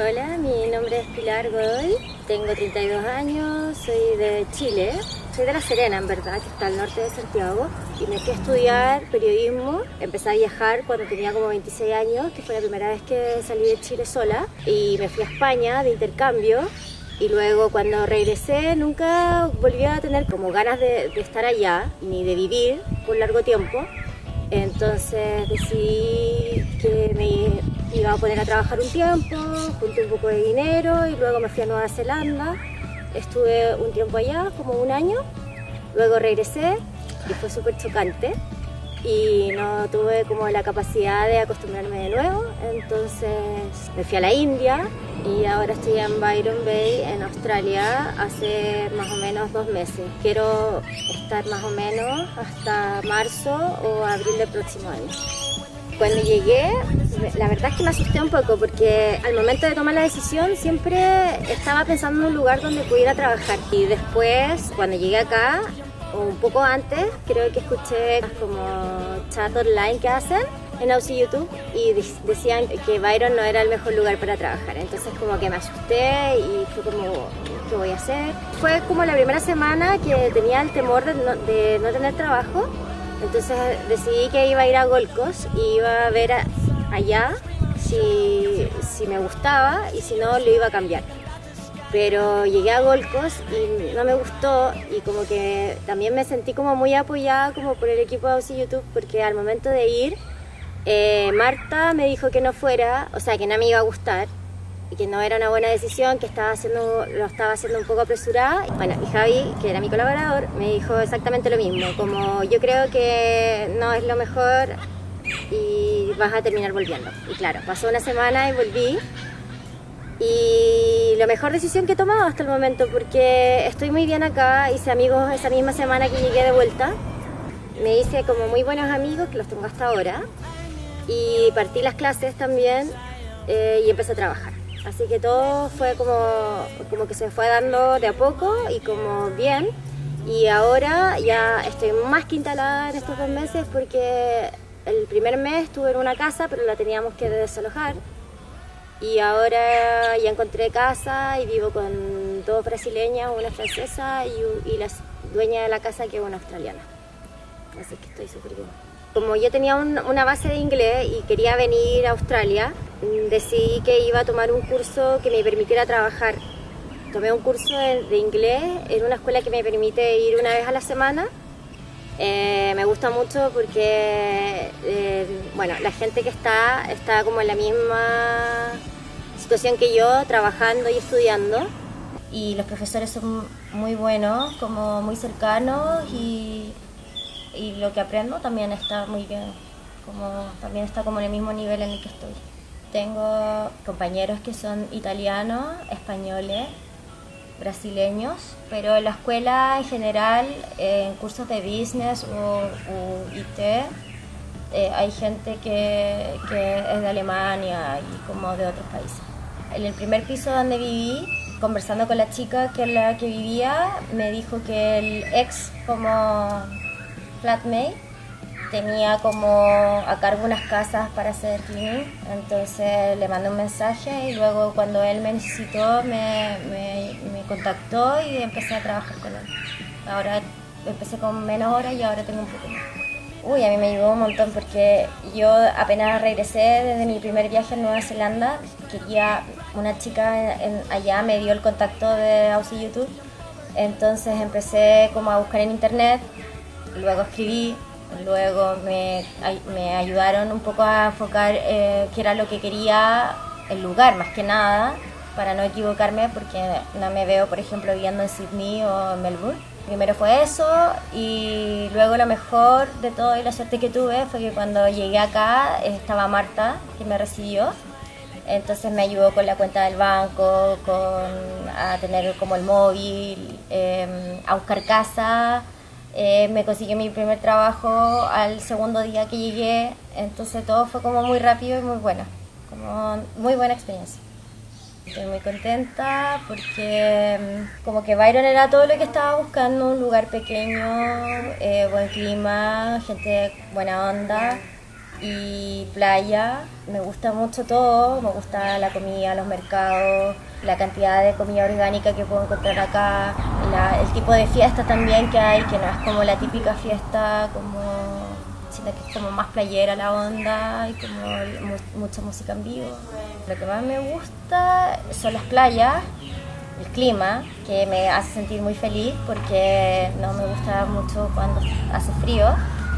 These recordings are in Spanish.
Hola, mi nombre es Pilar Godoy, tengo 32 años, soy de Chile, soy de La Serena en verdad, que está al norte de Santiago, y me fui a estudiar periodismo, empecé a viajar cuando tenía como 26 años, que fue la primera vez que salí de Chile sola, y me fui a España de intercambio, y luego cuando regresé nunca volví a tener como ganas de, de estar allá, ni de vivir por largo tiempo, entonces decidí que me iba a poner a trabajar un tiempo, junté un poco de dinero y luego me fui a Nueva Zelanda. Estuve un tiempo allá, como un año, luego regresé y fue súper chocante y no tuve como la capacidad de acostumbrarme de nuevo, entonces me fui a la India y ahora estoy en Byron Bay, en Australia, hace más o menos dos meses. Quiero estar más o menos hasta marzo o abril del próximo año. Cuando llegué, la verdad es que me asusté un poco porque al momento de tomar la decisión siempre estaba pensando en un lugar donde pudiera trabajar. Y después, cuando llegué acá, un poco antes, creo que escuché como chat online que hacen en Aussie YouTube y decían que Byron no era el mejor lugar para trabajar. Entonces como que me asusté y fue como, ¿qué voy a hacer? Fue como la primera semana que tenía el temor de no, de no tener trabajo. Entonces decidí que iba a ir a Gold Coast y iba a ver allá si, si me gustaba y si no lo iba a cambiar pero llegué a Gold Coast y no me gustó y como que también me sentí como muy apoyada como por el equipo de Aussie YouTube porque al momento de ir eh, Marta me dijo que no fuera, o sea que no me iba a gustar y que no era una buena decisión, que estaba haciendo, lo estaba haciendo un poco apresurada. Bueno, y Javi, que era mi colaborador, me dijo exactamente lo mismo, como yo creo que no es lo mejor y vas a terminar volviendo. Y claro, pasó una semana y volví y la mejor decisión que he tomado hasta el momento porque estoy muy bien acá, hice amigos esa misma semana que llegué de vuelta, me hice como muy buenos amigos que los tengo hasta ahora y partí las clases también eh, y empecé a trabajar. Así que todo fue como, como que se fue dando de a poco y como bien y ahora ya estoy más que instalada en estos dos meses porque el primer mes estuve en una casa pero la teníamos que desalojar y ahora ya encontré casa y vivo con dos brasileñas, una francesa y, la dueña de la casa que es una australiana. Así que estoy súper bien. Como yo tenía una base de inglés y quería venir a Australia, decidí que iba a tomar un curso que me permitiera trabajar. Tomé un curso de, inglés en una escuela que me permite ir una vez a la semana eh, me gusta mucho porque, eh, bueno, la gente que está, está como en la misma situación que yo, trabajando y estudiando. Y los profesores son muy buenos, como muy cercanos y, y lo que aprendo también está muy bien, como, también está como en el mismo nivel en el que estoy. Tengo compañeros que son italianos, españoles, brasileños, pero en la escuela en general, en cursos de business o, IT, eh, hay gente que, que, es de Alemania y como de otros países. En el primer piso donde viví, conversando con la chica que la que vivía, me dijo que el ex como flatmate tenía como a cargo unas casas para hacer cleaning, entonces le mandé un mensaje y luego cuando él me necesitó me, me, contactó y empecé a trabajar con él. Ahora empecé con menos horas y ahora tengo un poco más. Uy, a mí me ayudó un montón porque yo apenas regresé desde mi primer viaje en Nueva Zelanda, quería, una chica allá me dio el contacto de Aussie YouTube, entonces empecé como a buscar en internet, luego escribí, Luego me, me ayudaron un poco a enfocar eh, qué era lo que quería el lugar, más que nada, para no equivocarme, porque no me veo, por ejemplo, viviendo en Sydney o en Melbourne. Primero fue eso y luego lo mejor de todo y la suerte que tuve fue que cuando llegué acá estaba Marta, que me recibió. Entonces me ayudó con la cuenta del banco, con a tener como el móvil, em, a buscar casa, eh, me consiguió mi primer trabajo al segundo día que llegué, entonces todo fue como muy rápido y muy bueno, como muy buena experiencia. Estoy muy contenta porque mm, como que Byron era todo lo que estaba buscando, un lugar pequeño, eh, buen clima, gente buena onda y playa. Me gusta mucho todo, me gusta la comida, los mercados, la cantidad de comida orgánica que puedo encontrar acá, el tipo de fiesta también que hay, que no es como la típica fiesta como sino que es como más playera la onda y como mucha música en vivo. Lo que más me gusta son las playas, el clima, que me hace sentir muy feliz porque no me gusta mucho cuando hace frío,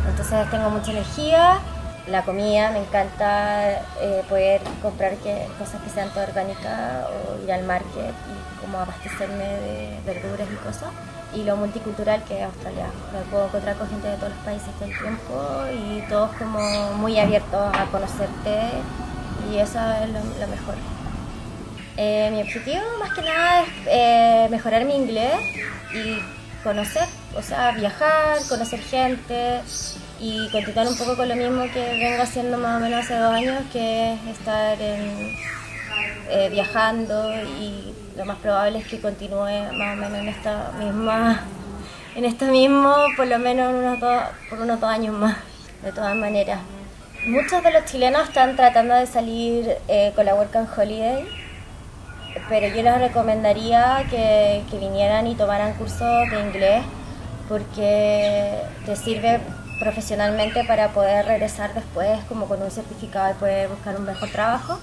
entonces tengo mucha energía la comida, me encanta eh, poder comprar cosas que sean todo orgánicas o ir al market y como abastecerme de verduras y cosas. Y lo multicultural que es Australia. Me puedo encontrar con gente de todos los países todo el tiempo y todos como muy abiertos a conocerte y eso es lo, mejor. Eh, mi objetivo más que nada es eh, mejorar mi inglés y conocer, o sea, viajar, conocer gente, y continuar un poco con lo mismo que vengo haciendo más o menos hace dos años, que es estar eh, viajando y lo más probable es que continúe más o menos en esta misma, en esto mismo, por lo menos unos dos, por unos dos años más, de todas maneras. Muchos de los chilenos están tratando de salir eh, con la Work and Holiday, pero yo les recomendaría que, que vinieran y tomaran cursos de inglés porque te sirve profesionalmente para poder regresar después como con un certificado y poder buscar un mejor trabajo.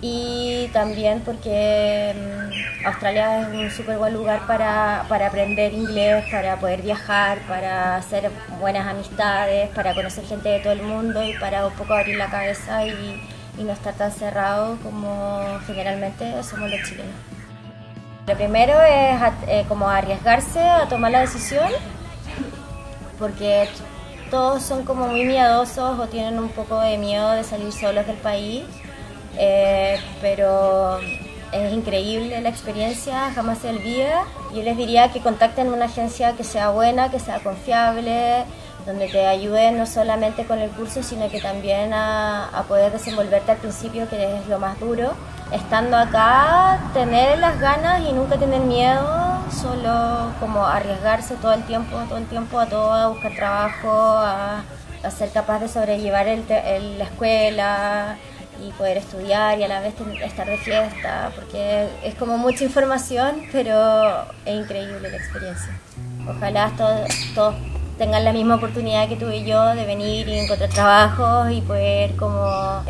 Y también porque mm, Australia es un súper buen lugar para, para, aprender inglés, para poder viajar, para hacer buenas amistades, para conocer gente de todo el mundo y para un poco abrir la cabeza y, y no estar tan cerrado como generalmente somos los chilenos. Lo primero es eh, como arriesgarse a tomar la decisión porque todos son como muy miedosos o tienen un poco de miedo de salir solos del país, eh, pero es increíble la experiencia, jamás se olvida. Yo les diría que contacten una agencia que sea buena, que sea confiable, donde te ayude no solamente con el curso, sino que también a, a poder desenvolverte al principio, que es lo más duro. Estando acá, tener las ganas y nunca tener miedo solo como arriesgarse todo el tiempo, todo el tiempo a todo, a buscar trabajo, a, ser capaz de sobrellevar el, la escuela y poder estudiar y a la vez estar de fiesta, porque es como mucha información, pero es increíble la experiencia. Ojalá todos, todos tengan la misma oportunidad que tuve yo de venir y encontrar trabajos y poder como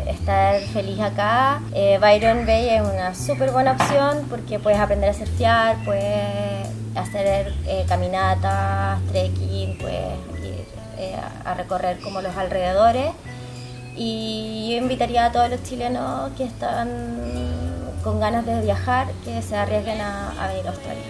estar feliz acá. Eh, Byron Bay es una súper buena opción porque puedes aprender a surfear, puedes hacer eh, caminatas, trekking, puedes ir eh, a recorrer como los alrededores. Y yo invitaría a todos los chilenos que están con ganas de viajar que se arriesguen a, a venir a Australia.